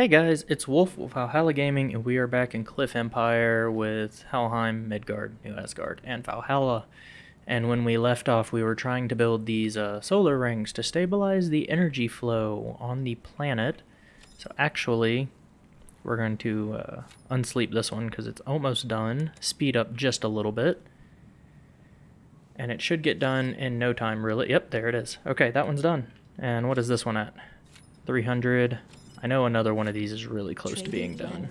Hey guys, it's Wolf with Valhalla Gaming, and we are back in Cliff Empire with Helheim, Midgard, New Asgard, and Valhalla. And when we left off, we were trying to build these uh, solar rings to stabilize the energy flow on the planet. So actually, we're going to uh, unsleep this one because it's almost done. Speed up just a little bit. And it should get done in no time, really. Yep, there it is. Okay, that one's done. And what is this one at? 300. I know another one of these is really close to being done.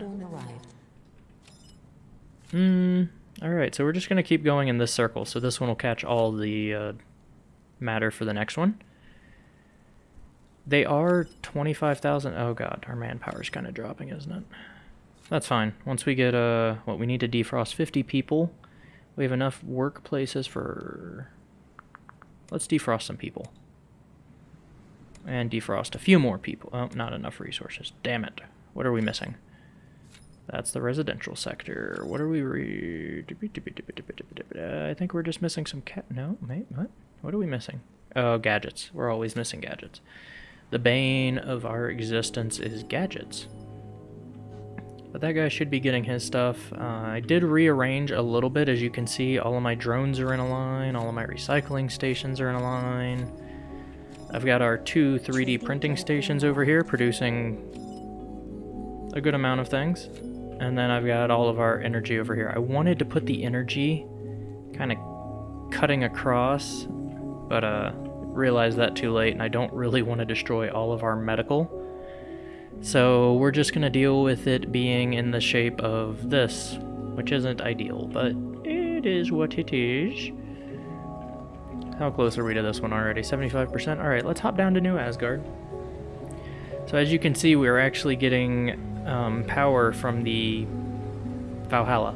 Hmm. Alright, so we're just going to keep going in this circle. So this one will catch all the uh, matter for the next one. They are 25,000. Oh god, our manpower is kind of dropping, isn't it? That's fine. Once we get, uh, what, we need to defrost 50 people. We have enough workplaces for... Let's defrost some people. And defrost a few more people. Oh, not enough resources. Damn it. What are we missing? That's the residential sector. What are we re... I think we're just missing some cat... No, wait, what? What are we missing? Oh, gadgets. We're always missing gadgets. The bane of our existence is gadgets. But that guy should be getting his stuff. Uh, I did rearrange a little bit. As you can see, all of my drones are in a line. All of my recycling stations are in a line. I've got our two 3D printing stations over here producing a good amount of things. And then I've got all of our energy over here. I wanted to put the energy kind of cutting across, but uh, realized that too late, and I don't really want to destroy all of our medical. So we're just going to deal with it being in the shape of this, which isn't ideal, but it is what it is. How close are we to this one already? 75%? Alright, let's hop down to New Asgard. So as you can see, we're actually getting um, power from the Valhalla.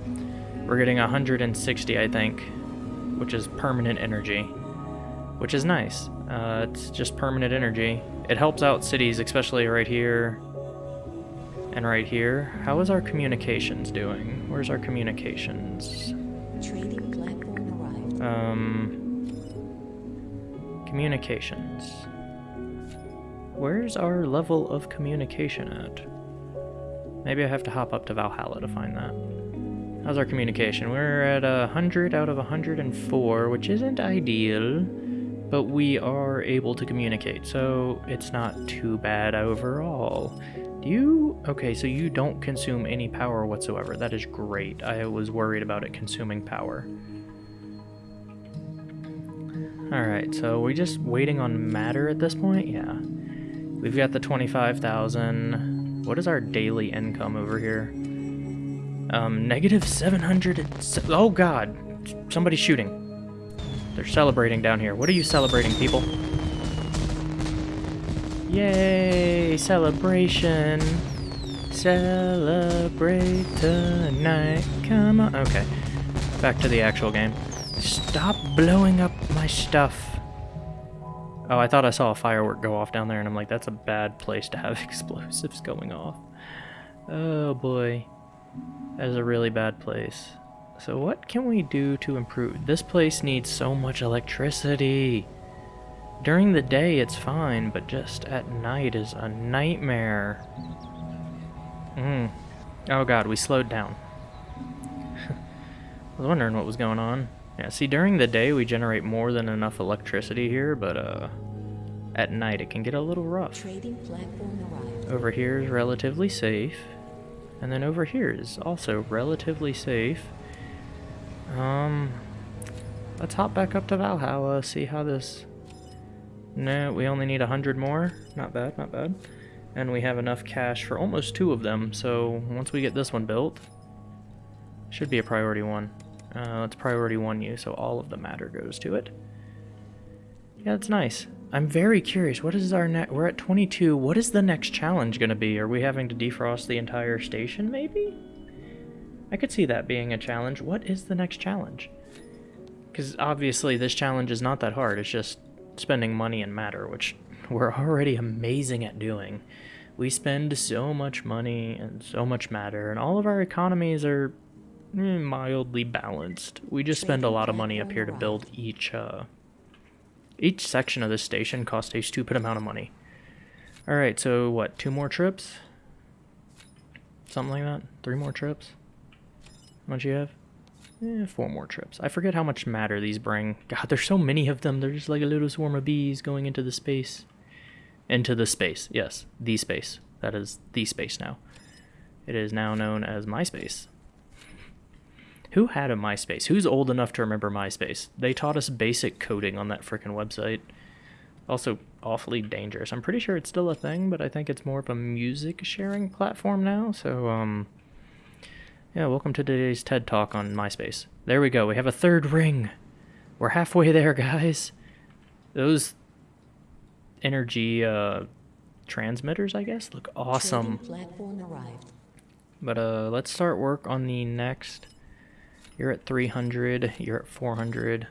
We're getting 160, I think, which is permanent energy, which is nice. Uh, it's just permanent energy. It helps out cities, especially right here and right here. How is our communications doing? Where's our communications? Trading platform arrived. Um, communications. Where's our level of communication at? Maybe I have to hop up to Valhalla to find that. How's our communication? We're at a 100 out of 104, which isn't ideal, but we are able to communicate, so it's not too bad overall. Do you... Okay, so you don't consume any power whatsoever. That is great. I was worried about it consuming power. Alright, so we're just waiting on matter at this point? Yeah. We've got the 25,000. What is our daily income over here? Um, negative 700. Oh god! Somebody's shooting. They're celebrating down here. What are you celebrating, people? Yay! Celebration! Celebrate tonight. Come on. Okay. Back to the actual game. Stop blowing up my stuff. Oh, I thought I saw a firework go off down there, and I'm like, that's a bad place to have explosives going off. Oh boy. That is a really bad place. So what can we do to improve? This place needs so much electricity. During the day it's fine, but just at night is a nightmare. Hmm. Oh god, we slowed down. I was wondering what was going on. Yeah, see, during the day we generate more than enough electricity here, but uh, at night it can get a little rough. Over here is relatively safe, and then over here is also relatively safe. Um, let's hop back up to Valhalla, see how this... No, we only need a hundred more. Not bad, not bad. And we have enough cash for almost two of them, so once we get this one built, should be a priority one. Uh, it's priority one use, so all of the matter goes to it. Yeah, that's nice. I'm very curious. What is our net? We're at 22. What is the next challenge going to be? Are we having to defrost the entire station, maybe? I could see that being a challenge. What is the next challenge? Because obviously this challenge is not that hard. It's just spending money and matter, which we're already amazing at doing. We spend so much money and so much matter, and all of our economies are mildly balanced. We just spend a lot of money up here to build each, uh, each section of this station cost a stupid amount of money. Alright, so what, two more trips? something like that. Three more trips. How much you have? Eh, four more trips. I forget how much matter these bring. God, there's so many of them. They're just like a little swarm of bees going into the space. Into the space. Yes, the space. That is the space now. It is now known as MySpace. Who had a MySpace? Who's old enough to remember MySpace? They taught us basic coding on that frickin' website. Also, awfully dangerous. I'm pretty sure it's still a thing, but I think it's more of a music sharing platform now. So, um, yeah, welcome to today's TED Talk on MySpace. There we go. We have a third ring. We're halfway there, guys. Those energy uh, transmitters, I guess, look awesome. Trading platform arrived. But uh, let's start work on the next. You're at 300. You're at 400.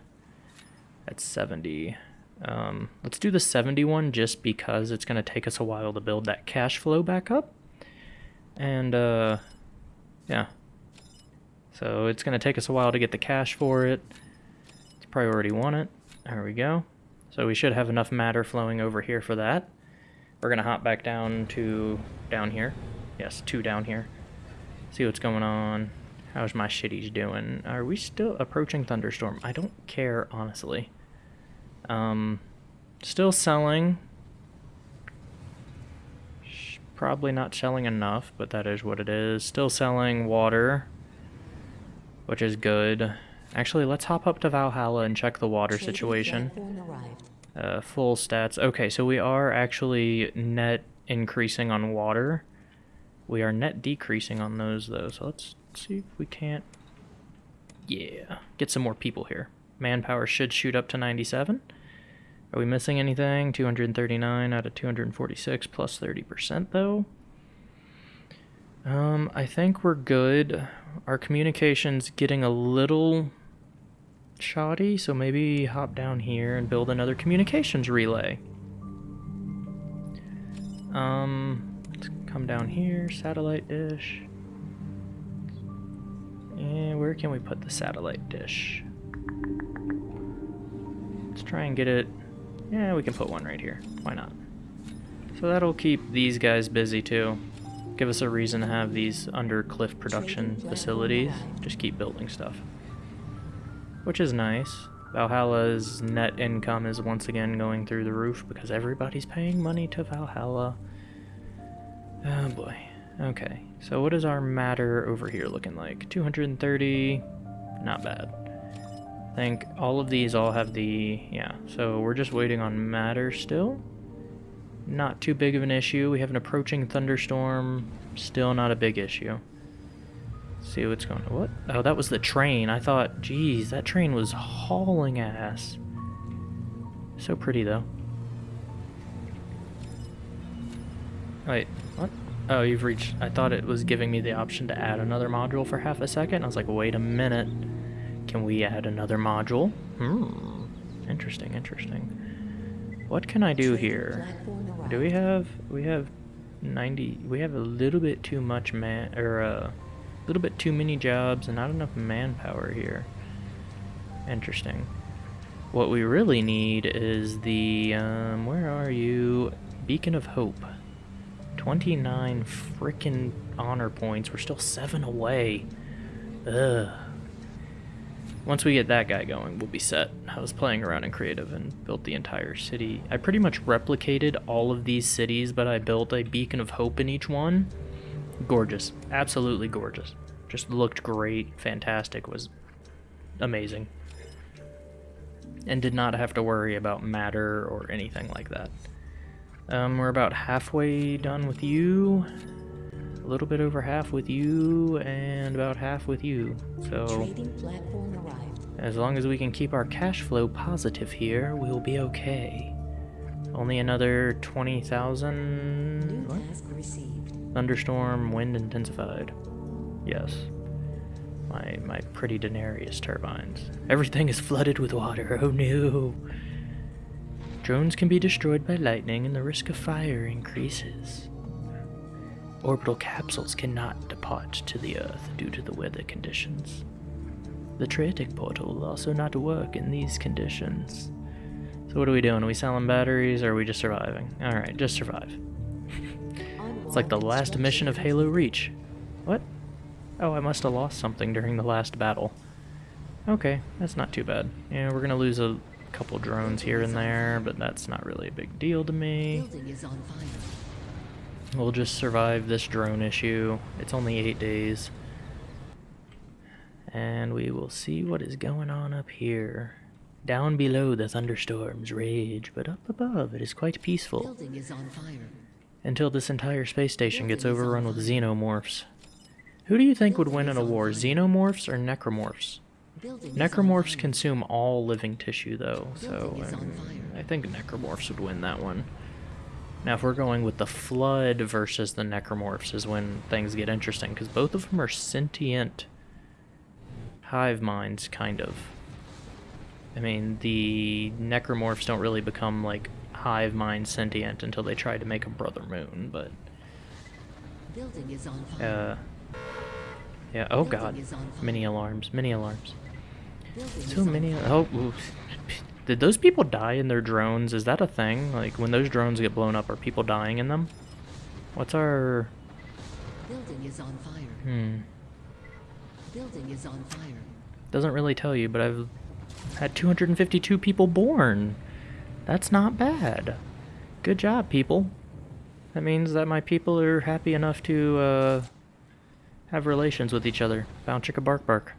At 70. Um, let's do the 71 just because it's going to take us a while to build that cash flow back up. And uh, yeah. So it's going to take us a while to get the cash for it. It's priority one it. There we go. So we should have enough matter flowing over here for that. We're going to hop back down to down here. Yes, two down here. See what's going on. How's my shitties doing? Are we still approaching thunderstorm? I don't care, honestly. Um, still selling. Probably not selling enough, but that is what it is. Still selling water, which is good. Actually, let's hop up to Valhalla and check the water situation. Uh, full stats. Okay, so we are actually net increasing on water. We are net decreasing on those, though. So let's see if we can't. Yeah, get some more people here. Manpower should shoot up to 97. Are we missing anything? 239 out of 246 plus 30%, though. Um, I think we're good. Our communication's getting a little shoddy, so maybe hop down here and build another communications relay. Um, let's come down here, satellite dish. And where can we put the satellite dish? Let's try and get it. Yeah, we can put one right here. Why not? So that'll keep these guys busy too. Give us a reason to have these under cliff production facilities. Just keep building stuff which is nice. Valhalla's net income is once again going through the roof because everybody's paying money to Valhalla. Oh boy. Okay, so what is our matter over here looking like? 230, not bad. I think all of these all have the, yeah, so we're just waiting on matter still. Not too big of an issue. We have an approaching thunderstorm, still not a big issue. See what's going on. What? Oh, that was the train. I thought, geez, that train was hauling ass. So pretty, though. Wait? Oh, you've reached... I thought it was giving me the option to add another module for half a second. I was like, wait a minute. Can we add another module? Hmm. Interesting, interesting. What can I do here? Do we have... We have 90... We have a little bit too much man... Or, uh... A little bit too many jobs and not enough manpower here. Interesting. What we really need is the, um, where are you? Beacon of Hope. 29 freaking honor points. We're still seven away. Ugh. Once we get that guy going, we'll be set. I was playing around in creative and built the entire city. I pretty much replicated all of these cities, but I built a beacon of hope in each one. Gorgeous. Absolutely gorgeous. Just looked great. Fantastic. Was amazing. And did not have to worry about matter or anything like that. Um, we're about halfway done with you. A little bit over half with you, and about half with you. So, Trading platform arrived. as long as we can keep our cash flow positive here, we'll be okay. Only another 20,000. New task received. Thunderstorm, wind intensified. Yes. My my pretty Daenerys turbines. Everything is flooded with water. Oh no. Drones can be destroyed by lightning and the risk of fire increases. Orbital capsules cannot depart to the Earth due to the weather conditions. The Tratic portal will also not work in these conditions. So what are we doing? Are we selling batteries or are we just surviving? Alright, just survive. It's like the last mission of Halo Reach. What? Oh, I must have lost something during the last battle. Okay, that's not too bad. Yeah, we're gonna lose a couple drones here and there, but that's not really a big deal to me. Building is on fire. We'll just survive this drone issue. It's only eight days. And we will see what is going on up here. Down below the thunderstorms rage, but up above it is quite peaceful. Is on fire. Until this entire space station gets overrun with xenomorphs. Who do you think would win in a war, xenomorphs or necromorphs? Building is on Necromorphs consume all living tissue, though, so um. I think necromorphs would win that one. Now, if we're going with the Flood versus the necromorphs, is when things get interesting, because both of them are sentient hive minds, kind of. I mean, the necromorphs don't really become like hive mind sentient until they try to make a brother moon, but Building is on fire. uh, yeah. Oh God, is on fire. mini alarms, many alarms. So many. Oh, ooh. did those people die in their drones? Is that a thing? Like when those drones get blown up, are people dying in them? What's our? Building is on fire. Hmm. Building is on fire. Doesn't really tell you, but I've had 252 people born. That's not bad. Good job, people. That means that my people are happy enough to uh, have relations with each other. Bound chicka bark bark.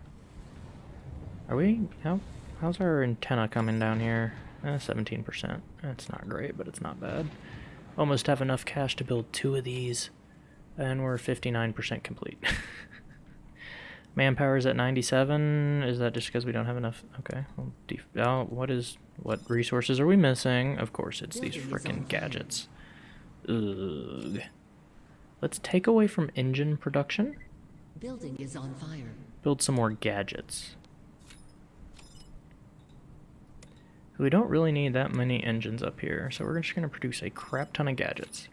Are we? How? How's our antenna coming down here? Eh, 17%. That's not great, but it's not bad. Almost have enough cash to build two of these, and we're 59% complete. Manpower's at 97. Is that just because we don't have enough? Okay. Well, def- oh, what is what resources are we missing? Of course, it's these is frickin' gadgets. Ugh. Let's take away from engine production. Building is on fire. Build some more gadgets. We don't really need that many engines up here, so we're just gonna produce a crap ton of gadgets.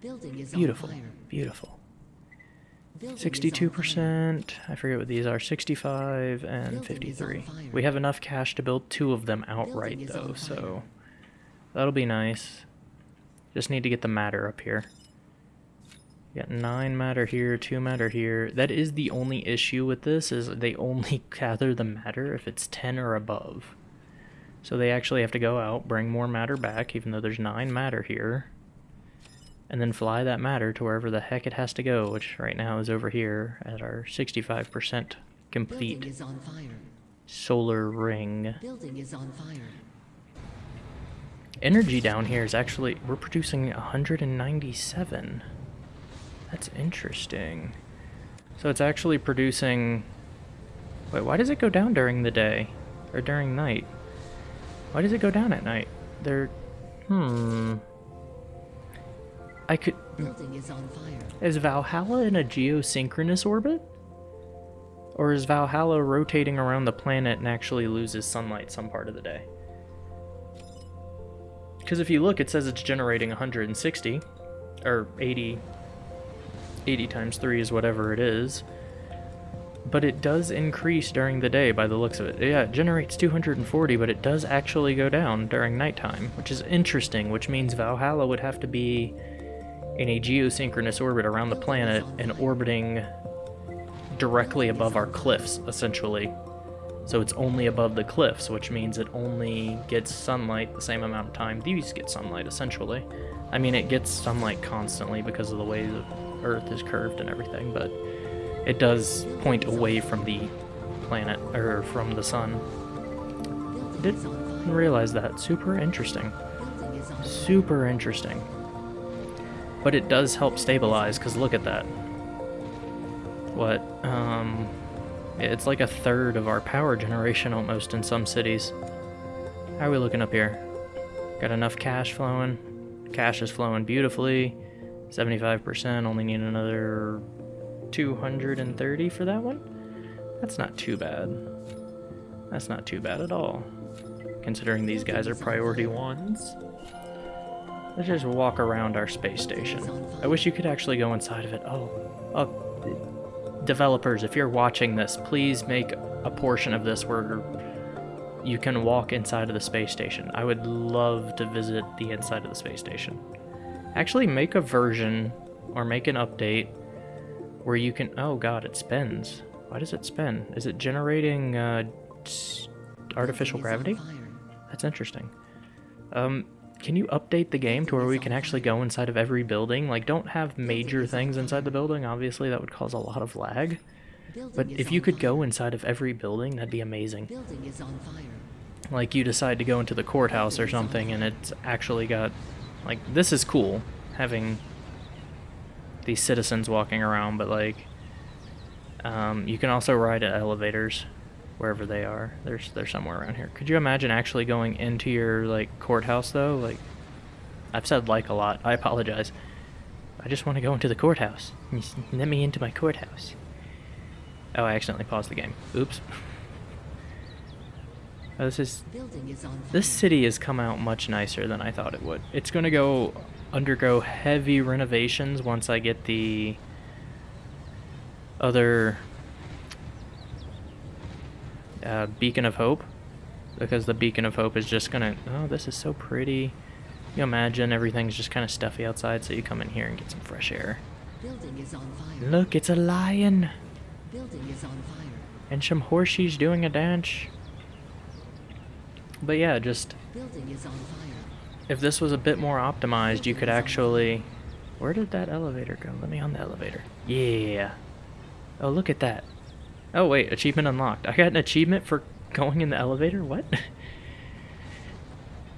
Building is Beautiful, beautiful. Building 62%, I forget what these are. Sixty-five and Building fifty-three. We have enough cash to build two of them outright, though, so that'll be nice. Just need to get the matter up here. Got nine matter here, two matter here. That is the only issue with this is they only gather the matter if it's ten or above. So they actually have to go out, bring more matter back, even though there's nine matter here and then fly that matter to wherever the heck it has to go, which right now is over here at our 65% complete is on fire. solar ring. Building is on fire. Energy down here is actually, we're producing 197. That's interesting. So it's actually producing, wait, why does it go down during the day? Or during night? Why does it go down at night? There, hmm. I could, Building is on fire. Is Valhalla in a geosynchronous orbit? Or is Valhalla rotating around the planet and actually loses sunlight some part of the day? Because if you look, it says it's generating 160, or 80, 80 times 3 is whatever it is. But it does increase during the day by the looks of it. Yeah, it generates 240, but it does actually go down during nighttime, which is interesting, which means Valhalla would have to be in a geosynchronous orbit around the planet and orbiting directly above our cliffs, essentially. So it's only above the cliffs, which means it only gets sunlight the same amount of time these get sunlight, essentially. I mean, it gets sunlight constantly because of the way the Earth is curved and everything, but it does point away from the planet, or from the sun. Didn't realize that. Super interesting. Super interesting. But it does help stabilize, because look at that. What? Um, it's like a third of our power generation almost in some cities. How are we looking up here? Got enough cash flowing. Cash is flowing beautifully. 75%, only need another 230 for that one? That's not too bad. That's not too bad at all. Considering these guys are priority ones. Let's just walk around our space station. I wish you could actually go inside of it. Oh, oh, developers, if you're watching this, please make a portion of this where you can walk inside of the space station. I would love to visit the inside of the space station. Actually, make a version or make an update where you can. Oh god, it spins. Why does it spin? Is it generating uh, artificial gravity? That's interesting. Um, can you update the game to where we can actually go inside of every building? Like, don't have major things inside the building. Obviously, that would cause a lot of lag. But if you could go inside of every building, that'd be amazing. Building is on fire. Like, you decide to go into the courthouse or something, and it's actually got. Like, this is cool, having these citizens walking around, but, like. Um, you can also ride at elevators wherever they are. There's they're somewhere around here. Could you imagine actually going into your like courthouse though? Like I've said like a lot. I apologize. I just want to go into the courthouse. Let me into my courthouse. Oh, I accidentally paused the game. Oops. Oh, this is Building is on this city has come out much nicer than I thought it would. It's going to go undergo heavy renovations once I get the other uh, Beacon of Hope. Because the Beacon of Hope is just going to. Oh, this is so pretty. You imagine everything's just kind of stuffy outside, so you come in here and get some fresh air. Building is on fire. Look, it's a lion! Building is on fire. And some horsies doing a dance. But yeah, just Building is on fire. if this was a bit more optimized, you could actually. Where did that elevator go? Let me on the elevator. Yeah. Oh, look at that. Oh, wait, achievement unlocked. I got an achievement for going in the elevator? What?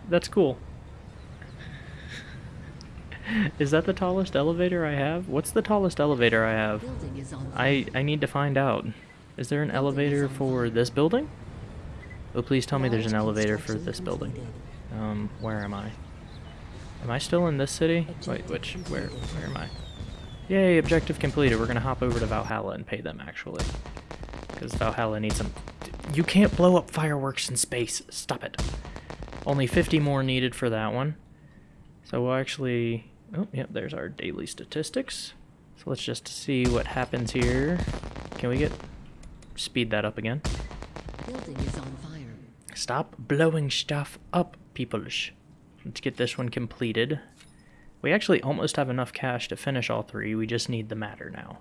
That's cool. Is that the tallest elevator I have? What's the tallest elevator I have? Building is on fire. I, I need to find out. Is there an elevator for this building? Oh, please tell me there's an elevator for this building. Um, where am I? Am I still in this city? Wait, which, where, where am I? Yay, objective completed. We're gonna hop over to Valhalla and pay them, actually. Because Valhalla needs some... You can't blow up fireworks in space. Stop it. Only 50 more needed for that one. So we'll actually... Oh, yep, there's our daily statistics. So let's just see what happens here. Can we get... Speed that up again. Building is on fire. Stop blowing stuff up, peoples. Let's get this one completed. We actually almost have enough cash to finish all three. We just need the matter now.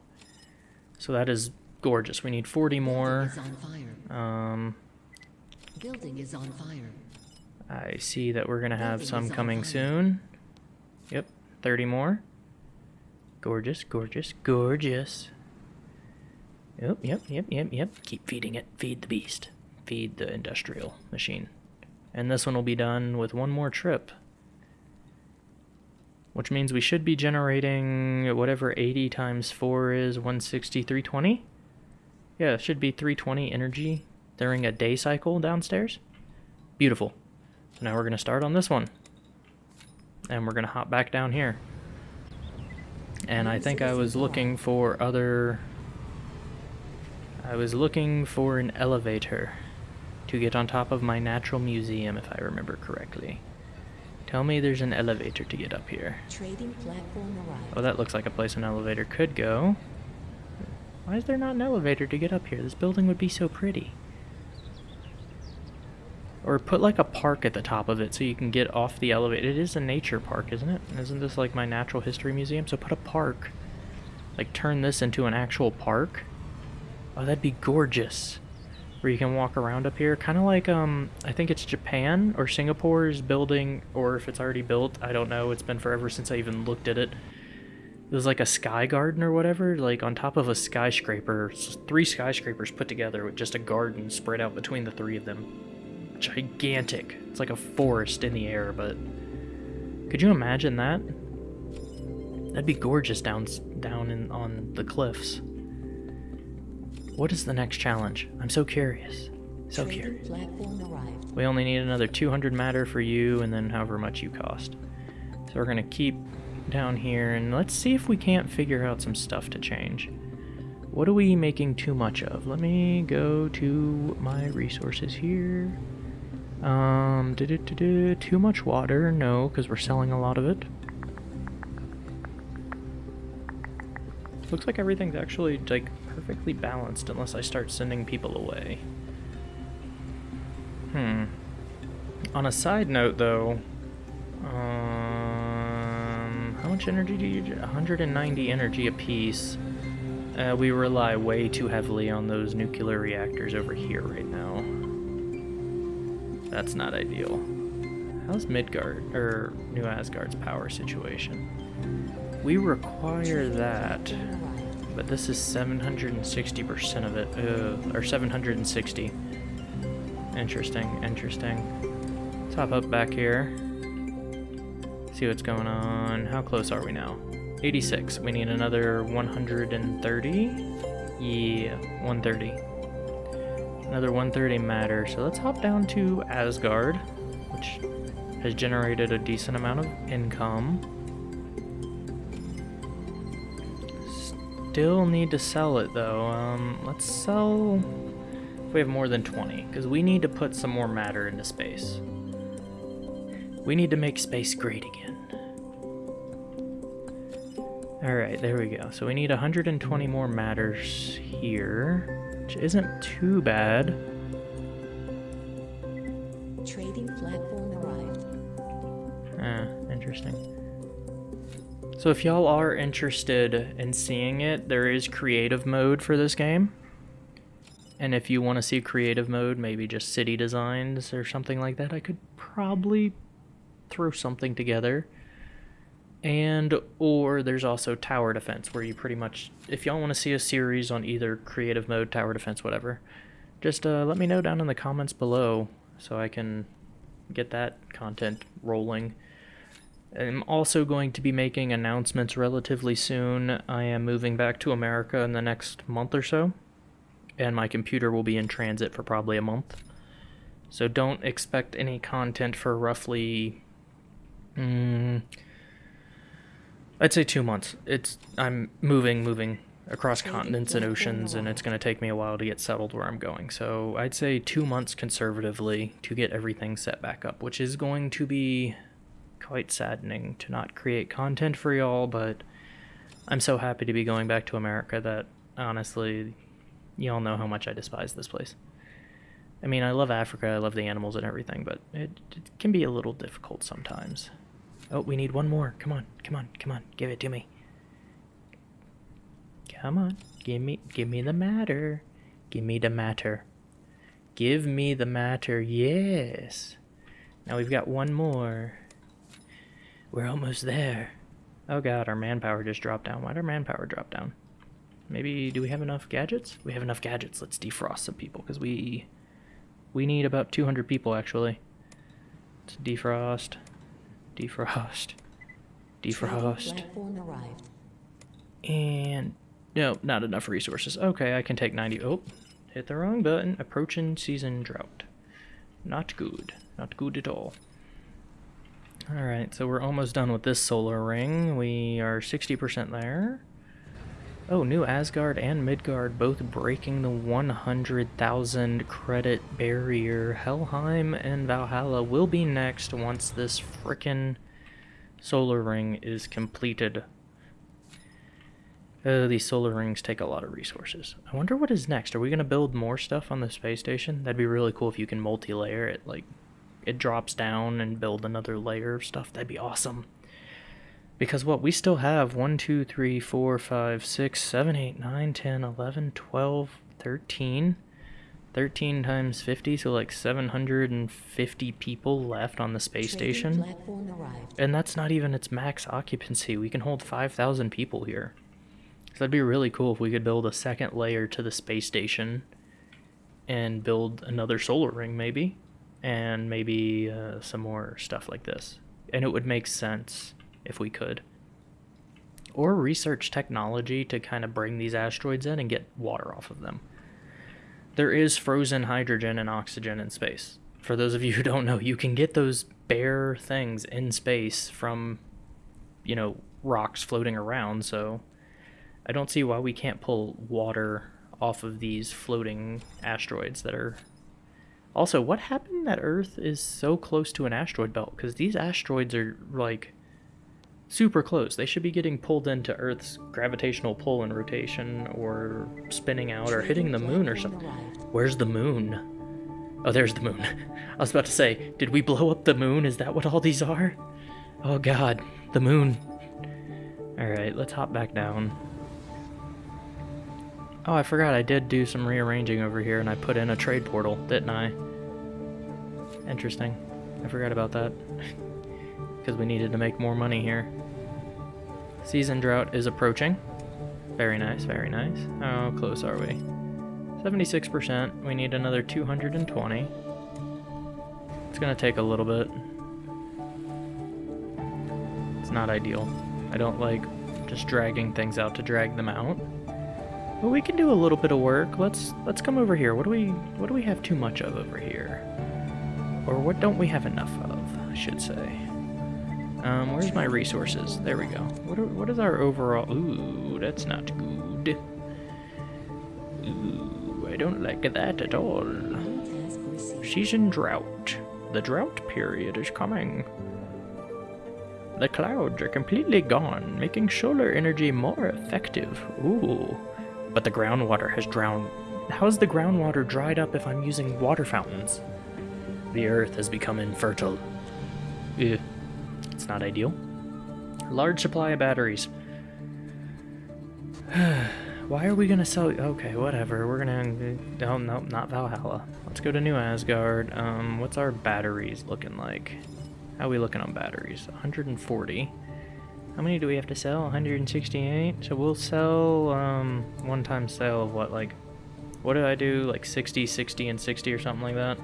So that is gorgeous. We need 40 more. Building is on fire. Um, Building is on fire. I see that we're going to have Building some coming fire. soon. Yep, 30 more. Gorgeous, gorgeous, gorgeous. Yep, yep, yep, yep, yep. Keep feeding it. Feed the beast. Feed the industrial machine. And this one will be done with one more trip. Which means we should be generating whatever 80 times 4 is 160, 320? Yeah, it should be 320 energy during a day cycle downstairs. Beautiful. So now we're going to start on this one. And we're going to hop back down here. And I think I was looking for other... I was looking for an elevator to get on top of my natural museum, if I remember correctly. Tell me there's an elevator to get up here. Trading platform arrived. Oh, that looks like a place an elevator could go. Why is there not an elevator to get up here? This building would be so pretty. Or put like a park at the top of it so you can get off the elevator. It is a nature park, isn't it? Isn't this like my natural history museum? So put a park. Like turn this into an actual park. Oh, that'd be gorgeous. Where you can walk around up here. Kind of like, um, I think it's Japan or Singapore is building, or if it's already built, I don't know. It's been forever since I even looked at it. It was like a sky garden or whatever, like on top of a skyscraper. Three skyscrapers put together with just a garden spread out between the three of them. Gigantic. It's like a forest in the air, but could you imagine that? That'd be gorgeous down down in on the cliffs. What is the next challenge? I'm so curious. So curious. platform arrived. We only need another 200 matter for you, and then however much you cost. So we're gonna keep down here, and let's see if we can't figure out some stuff to change. What are we making too much of? Let me go to my resources here. Um, du-du-du-du, too much water? No, because we're selling a lot of it. Looks like everything's actually like perfectly balanced unless I start sending people away. Hmm. On a side note, though, um, how much energy do you? 190 energy apiece. Uh, we rely way too heavily on those nuclear reactors over here right now. That's not ideal. How's Midgard, or New Asgard's power situation? We require that, but this is 760% of it, uh, or 760. Interesting, interesting. Hop up back here. See what's going on. How close are we now? 86. We need another 130. Yeah, 130. Another 130 matter. So let's hop down to Asgard, which has generated a decent amount of income. Still need to sell it though. Um, let's sell if we have more than 20, because we need to put some more matter into space. We need to make space great again. Alright, there we go. So we need 120 more matters here, which isn't too bad. Trading platform arrived. Ah, interesting. So if y'all are interested in seeing it, there is creative mode for this game. And if you want to see creative mode, maybe just city designs or something like that, I could probably throw something together. And or there's also tower defense where you pretty much if y'all want to see a series on either creative mode, tower defense, whatever, just uh, let me know down in the comments below so I can get that content rolling. I'm also going to be making announcements relatively soon. I am moving back to America in the next month or so, and my computer will be in transit for probably a month. So don't expect any content for roughly mm, I'd say two months. It's I'm moving, moving across continents and oceans, and it's going to take me a while to get settled where I'm going. So I'd say two months conservatively to get everything set back up, which is going to be quite saddening to not create content for y'all. But I'm so happy to be going back to America that honestly, y'all know how much I despise this place. I mean, I love Africa, I love the animals and everything, but it, it can be a little difficult sometimes. Oh, we need one more. Come on, come on, come on. Give it to me. Come on. Give me give me the matter. Give me the matter. Give me the matter. Yes. Now we've got one more. We're almost there. Oh god, our manpower just dropped down. Why'd our manpower drop down? Maybe do we have enough gadgets? We have enough gadgets. Let's defrost some people because we we need about 200 people actually. Let's defrost. Defrost. Defrost. Platform arrived. And no, not enough resources. Okay, I can take 90. Oh, hit the wrong button. Approaching season drought. Not good. Not good at all. Alright, so we're almost done with this solar ring. We are 60% there. Oh, New Asgard and Midgard both breaking the 100,000 credit barrier. Helheim and Valhalla will be next once this frickin' solar ring is completed. Uh, these solar rings take a lot of resources. I wonder what is next. Are we going to build more stuff on the space station? That'd be really cool if you can multi-layer it. Like, it drops down and build another layer of stuff. That'd be awesome. Because what? We still have 1, 2, 3, 4, 5, 6, 7, 8, 9, 10, 11, 12, 13. 13 times 50, so like 750 people left on the space station. And that's not even its max occupancy. We can hold 5,000 people here. So that'd be really cool if we could build a second layer to the space station and build another solar ring, maybe. And maybe uh, some more stuff like this. And it would make sense if we could. Or research technology to kind of bring these asteroids in and get water off of them. There is frozen hydrogen and oxygen in space. For those of you who don't know, you can get those bare things in space from, you know, rocks floating around, so I don't see why we can't pull water off of these floating asteroids that are. Also, what happened that Earth is so close to an asteroid belt? Because these asteroids are, like, super close. They should be getting pulled into Earth's gravitational pull and rotation, or spinning out, or hitting the moon or something. Where's the moon? Oh, there's the moon. I was about to say, did we blow up the moon? Is that what all these are? Oh god, the moon. Alright, let's hop back down. Oh, I forgot I did do some rearranging over here and I put in a trade portal, didn't I? Interesting. I forgot about that. Because we needed to make more money here. Season drought is approaching. Very nice, very nice. How close are we? 76%. We need another 220. It's gonna take a little bit. It's not ideal. I don't like just dragging things out to drag them out. But we can do a little bit of work. Let's let's come over here. What do we what do we have too much of over here? Or what don't we have enough of, I should say. Um, where's my resources? There we go. What, are, what is our overall... Ooh, that's not good. Ooh, I don't like that at all. Season drought. The drought period is coming. The clouds are completely gone, making solar energy more effective. Ooh. But the groundwater has drowned. How's the groundwater dried up if I'm using water fountains? The earth has become infertile. Ugh. It's not ideal. Large supply of batteries. Why are we gonna sell? Okay, whatever. We're gonna. Oh no, not Valhalla. Let's go to New Asgard. Um, what's our batteries looking like? How are we looking on batteries? 140. How many do we have to sell? 168. So we'll sell um one time sale of what like, what did I do? Like 60, 60, and 60 or something like that.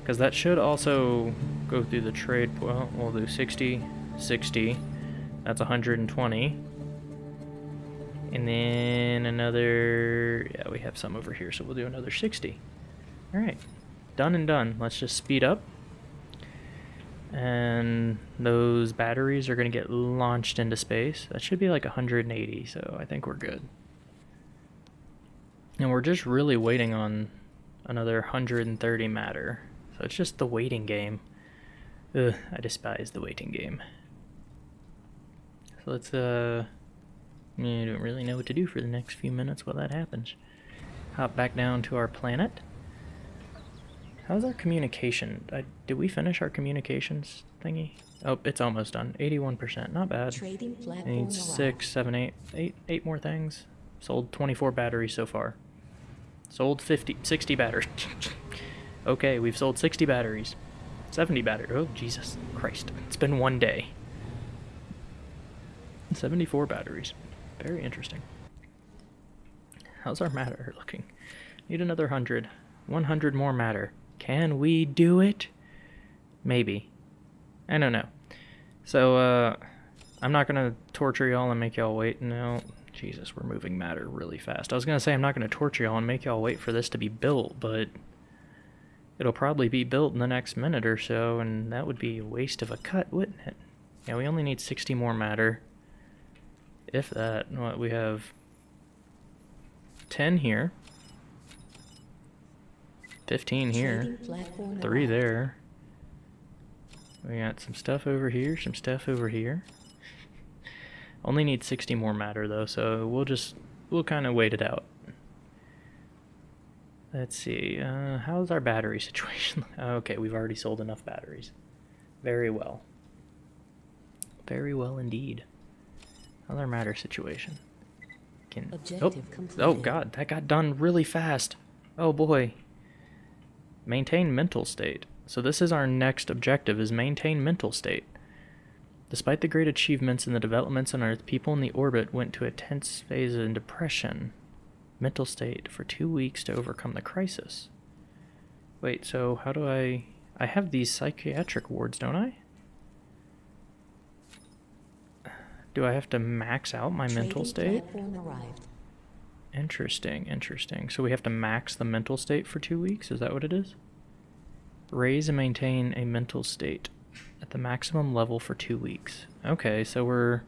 Because that should also go through the trade. Well, we'll do 60, 60. That's 120. And then another. Yeah, we have some over here, so we'll do another 60. Alright. Done and done. Let's just speed up. And those batteries are going to get launched into space. That should be like 180, so I think we're good. And we're just really waiting on another 130 matter. So it's just the waiting game. Ugh, I despise the waiting game. So let's, uh. I don't really know what to do for the next few minutes while that happens. Hop back down to our planet. How's our communication? I, did we finish our communications thingy? Oh, it's almost done. 81%. Not bad. Trading platform need six, seven, eight, eight, eight more things. Sold 24 batteries so far. Sold 50, 60 batteries. okay, we've sold 60 batteries. 70 batteries. Oh, Jesus Christ. It's been one day. 74 batteries. Very interesting. How's our matter looking? Need another 100. 100 more matter. Can we do it? Maybe. I don't know. So, uh, I'm not gonna torture y'all and make y'all wait. No, Jesus, we're moving matter really fast. I was gonna say I'm not gonna torture y'all and make y'all wait for this to be built, but it'll probably be built in the next minute or so, and that would be a waste of a cut, wouldn't it? Yeah, we only need 60 more matter. If that, what we have 10 here, 15 here. Three there. We got some stuff over here, some stuff over here. Only need 60 more matter though, so we'll just we'll kind of wait it out. Let's see. Uh, how's our battery situation? okay, we've already sold enough batteries. Very well. Very well indeed. How's our matter situation? Can Objective oh, oh god, that got done really fast. Oh boy. Maintain mental state. So this is our next objective is maintain mental state. Despite the great achievements and the developments on Earth, people in the orbit went to a tense phase of depression, mental state for 2 weeks to overcome the crisis. Wait, so how do I I have these psychiatric wards, don't I? Do I have to max out my mental state? Interesting, interesting. So we have to max the mental state for two weeks? Is that what it is? Raise and maintain a mental state at the maximum level for two weeks. Okay, so we're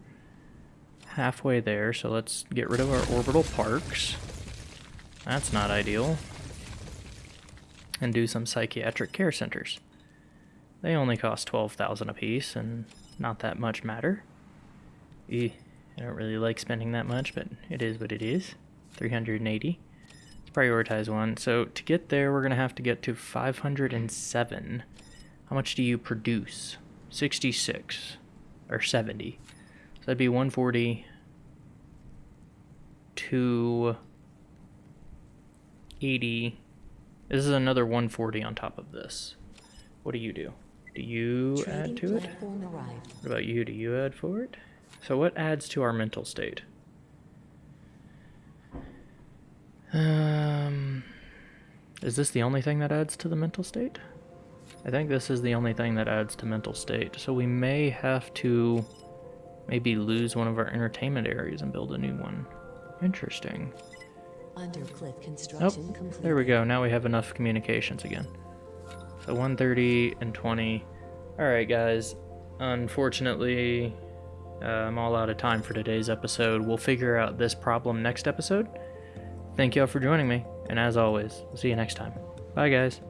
halfway there, so let's get rid of our orbital parks. That's not ideal. And do some psychiatric care centers. They only cost 12,000 apiece and not that much matter. Eh, I don't really like spending that much, but it is what it is. 380. Let's prioritize one. So to get there, we're going to have to get to 507. How much do you produce? 66. Or 70. So that'd be 140 to 80. This is another 140 on top of this. What do you do? Do you add to it? arrived. What about you? Do you add for it? So what adds to our mental state? Um, is this the only thing that adds to the mental state? I think this is the only thing that adds to mental state. So we may have to maybe lose one of our entertainment areas and build a new one. Interesting. Undercliff Oh, construction complete. there we go. Now we have enough communications again. So 130 and 20. Alright, guys. Unfortunately, uh, I'm all out of time for today's episode. We'll figure out this problem next episode. Thank you all for joining me, and as always, see you next time. Bye guys.